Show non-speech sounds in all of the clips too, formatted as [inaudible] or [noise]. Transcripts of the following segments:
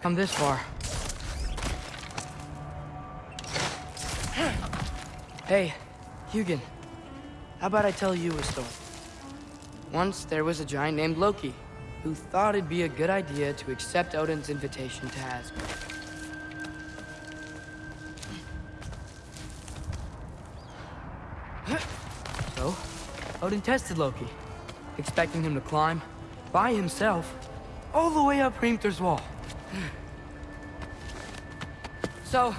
Come this far. Hey, Hugin. How about I tell you a story? Once there was a giant named Loki, who thought it'd be a good idea to accept Odin's invitation to Asgard. So, Odin tested Loki, expecting him to climb, by himself, all the way up Hrimthur's wall. So,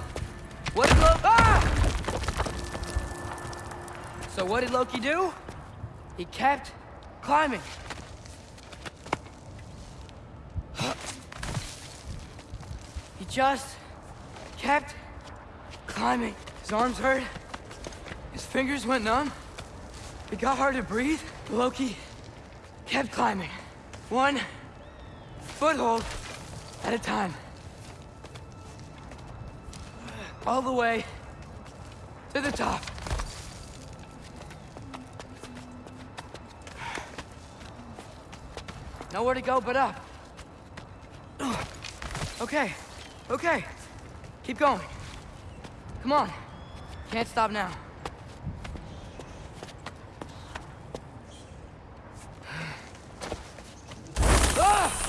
what did Loki... Ah! So what did Loki do? He kept climbing. [gasps] He just kept climbing. His arms hurt. His fingers went numb. It got hard to breathe. Loki kept climbing. One foothold at a time. All the way to the top. Nowhere to go but up. Okay, okay. Keep going. Come on. Can't stop now. Ah!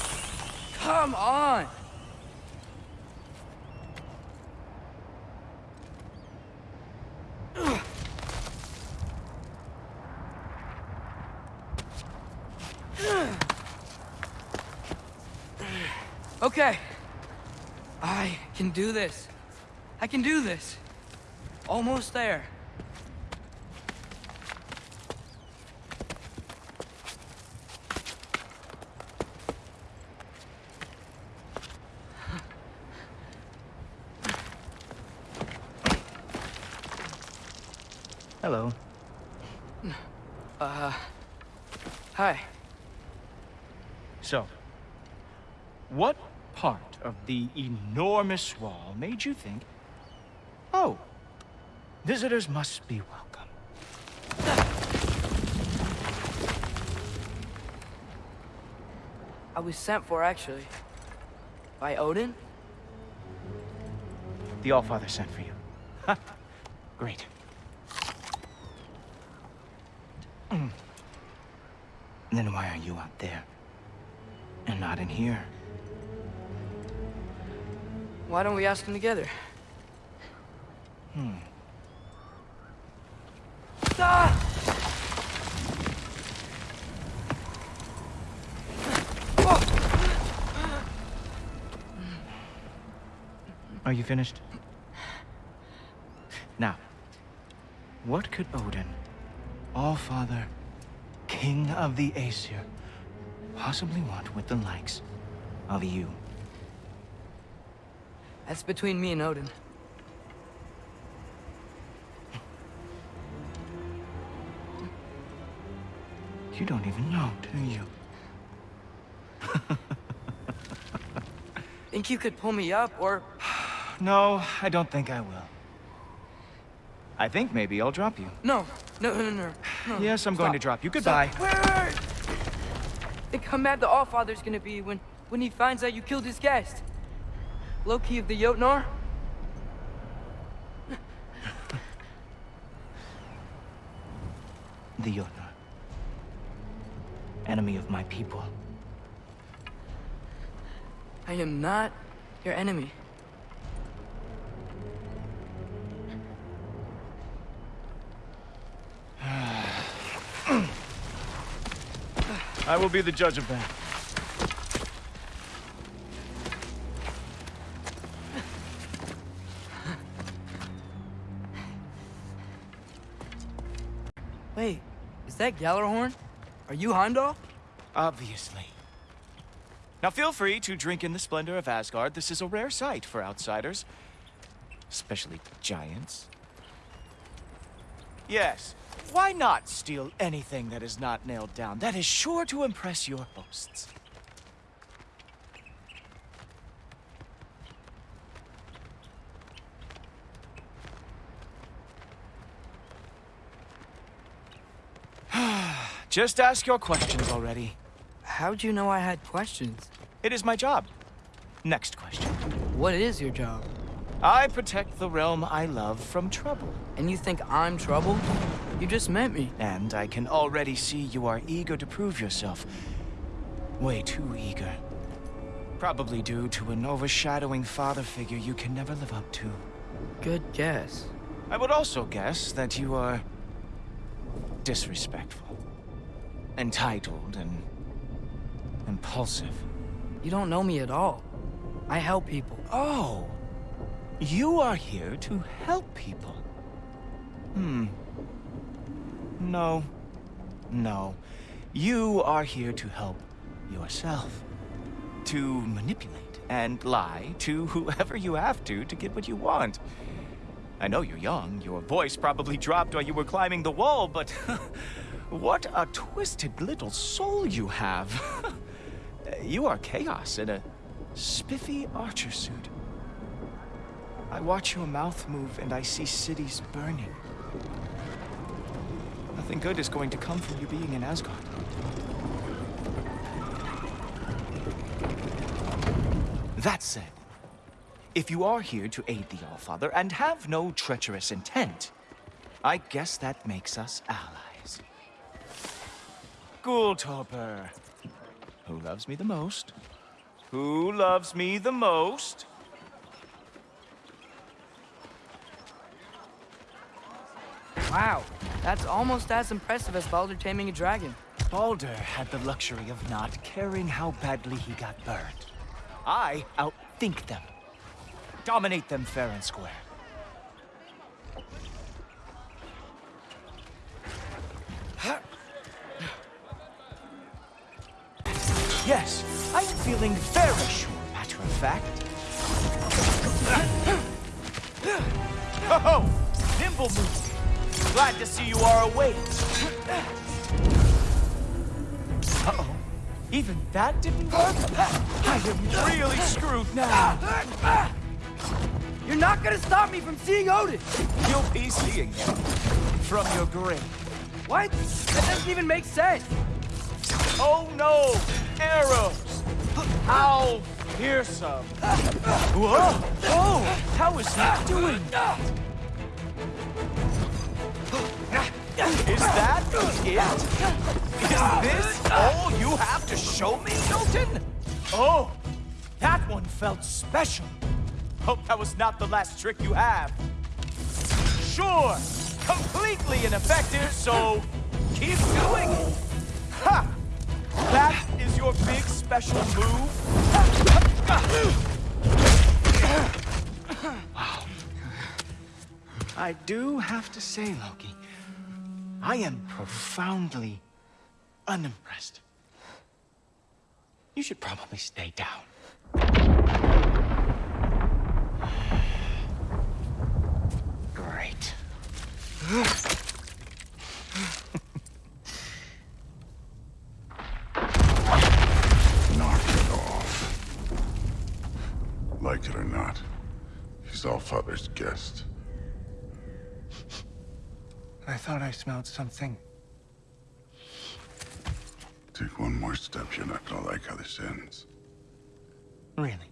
Come on! Okay. I can do this. I can do this. Almost there. Hello. Uh, hi. So, what part of the enormous wall made you think, oh, visitors must be welcome? I was sent for, actually. By Odin? The Allfather sent for you. Ha! [laughs] Great. Then why are you out there? And not in here? Why don't we ask him together? Hmm. Ah! Are you finished? Now, what could Odin, All-Father, King of the Aesir, possibly want with the likes of you? That's between me and Odin. You don't even know, do you? [laughs] Think you could pull me up, or... [sighs] No, I don't think I will. I think maybe I'll drop you. No, no, no, no, no. Yes, I'm going to drop you. Goodbye. Stop. Wait, wait, wait. Think how mad the Allfather's gonna be when, when he finds out you killed his guest. Loki of the Jotnar? The Jotnar. Enemy of my people. I am not your enemy. I will be the judge of that. Wait, is that Gjallarhorn? Are you Heimdall? Obviously. Now feel free to drink in the splendor of Asgard. This is a rare sight for outsiders. Especially giants. Yes, why not steal anything that is not nailed down? That is sure to impress your hosts. [sighs] Just ask your questions already. How'd you know I had questions? It is my job. Next question. What is your job? I protect the realm I love from trouble. And you think I'm trouble? You just met me. And I can already see you are eager to prove yourself. Way too eager. Probably due to an overshadowing father figure you can never live up to. Good guess. I would also guess that you are... disrespectful. Entitled and... impulsive. You don't know me at all. I help people. Oh! You are here to help people. Hmm. No. No. You are here to help yourself. To manipulate and lie to whoever you have to to get what you want. I know you're young. Your voice probably dropped while you were climbing the wall, but... [laughs] what a twisted little soul you have. [laughs] you are chaos in a spiffy archer suit. I watch your mouth move and I see cities burning. Nothing good is going to come from you being in Asgard. That said, if you are here to aid the Allfather and have no treacherous intent, I guess that makes us allies. Ghoultoper. Who loves me the most? Who loves me the most? Wow, that's almost as impressive as Balder taming a dragon. Balder had the luxury of not caring how badly he got burned. I outthink them. Dominate them fair and square. Yes, I'm feeling very sure, matter of fact. Oh, nimble move. Glad to see you are awake. Uh-oh. Even that didn't work? I am really screwed now. You're not gonna stop me from seeing Odin! You'll be seeing him from your grave. What? That doesn't even make sense! Oh no! Arrows! How fearsome! Whoa! Oh! How is he doing? Is that it? Is this all you have to show me, Milton? Oh, that one felt special. Hope that was not the last trick you have. Sure, completely ineffective, so keep doing it. Ha! That is your big special move? Wow. I do have to say, Loki, I am profoundly unimpressed. You should probably stay down. Great. Knock it off. Like it or not, he's all father's guest. I thought I smelled something. Take one more step, you're not gonna like how this ends. Really?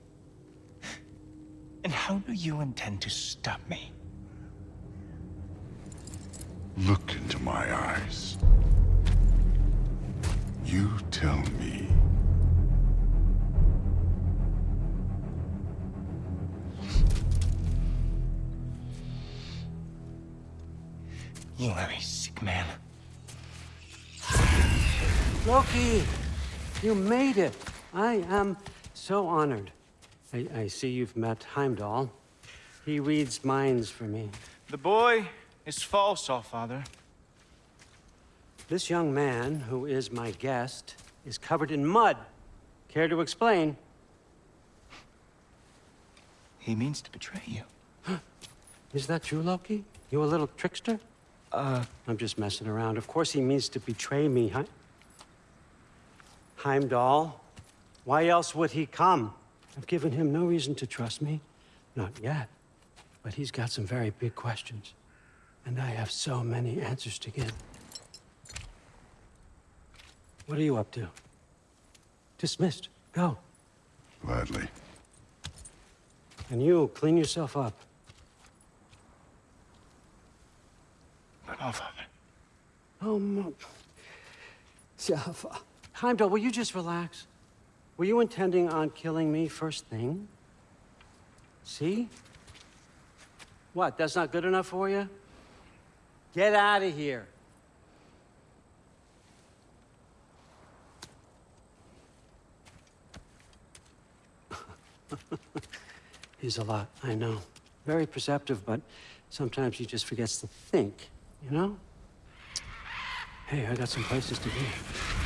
And how do you intend to stop me? Look into my eyes. You are a sick man. Loki, you made it. I am so honored. I, I see you've met Heimdall. He reads minds for me. The boy is false, all father. This young man, who is my guest, is covered in mud. Care to explain? He means to betray you. [gasps] Is that true, Loki? You a little trickster? Uh, I'm just messing around. Of course he means to betray me, huh? Heimdall, why else would he come? I've given him no reason to trust me. Not yet. But he's got some very big questions. And I have so many answers to give. What are you up to? Dismissed. Go. Gladly. And you, clean yourself up. No, Father. Oh, Mo... Jaffa. Heimdall, will you just relax? Were you intending on killing me first thing? See? What, that's not good enough for you? Get out of here. [laughs] He's a lot, I know. Very perceptive, but sometimes he just forgets to think, you know? Hey, I got some places to be.